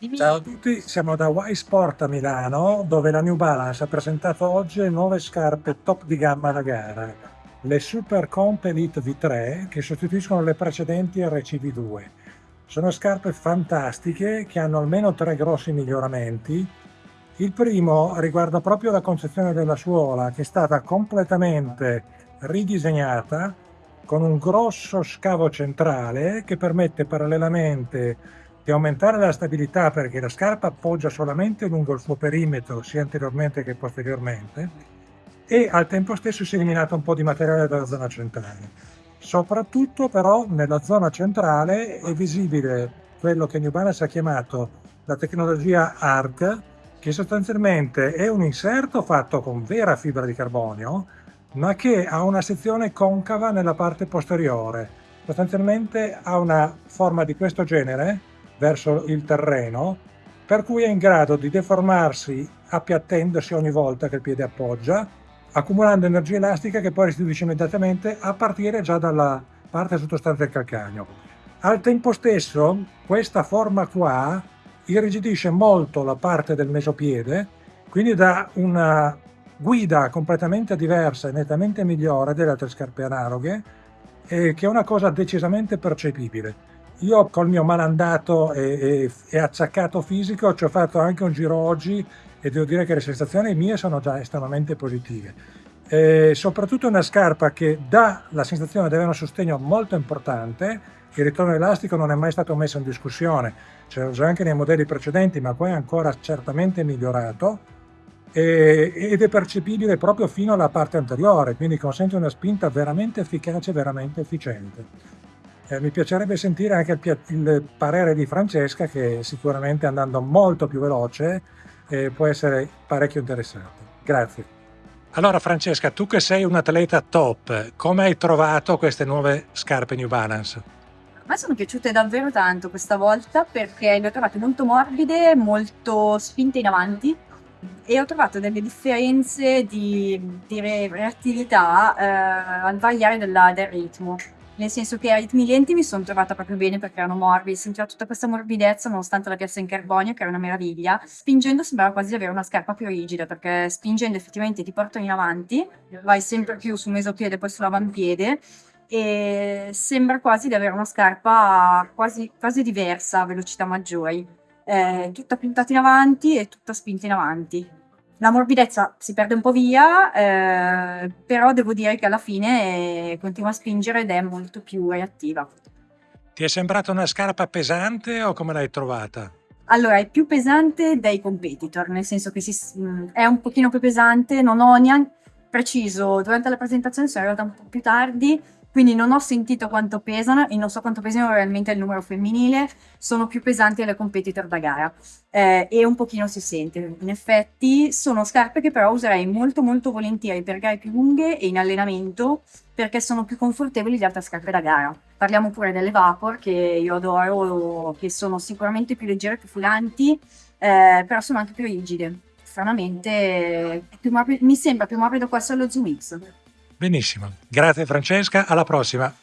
Dimmi. Ciao a tutti, siamo da Y Sport a Milano dove la New Balance ha presentato oggi nuove scarpe top di gamma da gara, le Super Comp Elite V3 che sostituiscono le precedenti RCV2. Sono scarpe fantastiche che hanno almeno tre grossi miglioramenti. Il primo riguarda proprio la concezione della suola che è stata completamente ridisegnata con un grosso scavo centrale che permette parallelamente di aumentare la stabilità perché la scarpa appoggia solamente lungo il suo perimetro sia anteriormente che posteriormente e al tempo stesso si è eliminato un po' di materiale dalla zona centrale. Soprattutto però nella zona centrale è visibile quello che New Balance ha chiamato la tecnologia ARC che sostanzialmente è un inserto fatto con vera fibra di carbonio ma che ha una sezione concava nella parte posteriore. Sostanzialmente ha una forma di questo genere verso il terreno, per cui è in grado di deformarsi appiattendosi ogni volta che il piede appoggia, accumulando energia elastica che poi restituisce immediatamente a partire già dalla parte sottostante del calcagno. Al tempo stesso questa forma qua irrigidisce molto la parte del mesopiede, quindi dà una guida completamente diversa e nettamente migliore delle altre scarpe analoghe, eh, che è una cosa decisamente percepibile. Io col mio malandato e, e, e acciaccato fisico ci ho fatto anche un giro oggi e devo dire che le sensazioni mie sono già estremamente positive. E soprattutto una scarpa che dà la sensazione di avere un sostegno molto importante, il ritorno elastico non è mai stato messo in discussione, c'era già anche nei modelli precedenti ma poi è ancora certamente migliorato ed è percepibile proprio fino alla parte anteriore, quindi consente una spinta veramente efficace, veramente efficiente. Eh, mi piacerebbe sentire anche il, il, parere di Francesca che sicuramente andando molto più veloce eh, può essere parecchio interessante. Grazie. Allora Francesca, tu che sei un atleta top, come hai trovato queste nuove scarpe New Balance? A me sono piaciute davvero tanto questa volta perché le ho trovate molto morbide, molto spinte in avanti e ho trovato delle differenze di, di reattività eh, al variare della, del ritmo nel senso che ai ritmi lenti mi sono trovata proprio bene perché erano morbidi, sentiva tutta questa morbidezza nonostante la piazza in carbonio che era una meraviglia. Spingendo sembrava quasi di avere una scarpa più rigida perché spingendo effettivamente ti portano in avanti, vai sempre più sul mesopiede e poi sull'avampiede e sembra quasi di avere una scarpa quasi, quasi diversa a velocità maggiori, eh, tutta puntata in avanti e tutta spinta in avanti. La morbidezza si perde un po' via, eh, però devo dire che alla fine eh, continua a spingere ed è molto più reattiva. Ti è sembrata una scarpa pesante o come l'hai trovata? Allora, è più pesante dai competitor, nel senso che si, mm, è un pochino più pesante, non ho neanche preciso, durante la presentazione sono arrivata un po' più tardi, quindi non ho sentito quanto pesano e non so quanto pesino realmente il numero femminile, sono più pesanti delle competitor da gara eh, e un pochino si sente. In effetti sono scarpe che però userei molto molto volentieri per gare più lunghe e in allenamento perché sono più confortevoli di altre scarpe da gara. Parliamo pure delle Vapor che io adoro, che sono sicuramente più leggere, più fulanti, eh, però sono anche più rigide. Stranamente più mi sembra più morbido questo allo Zoom X. Benissimo, grazie Francesca, alla prossima.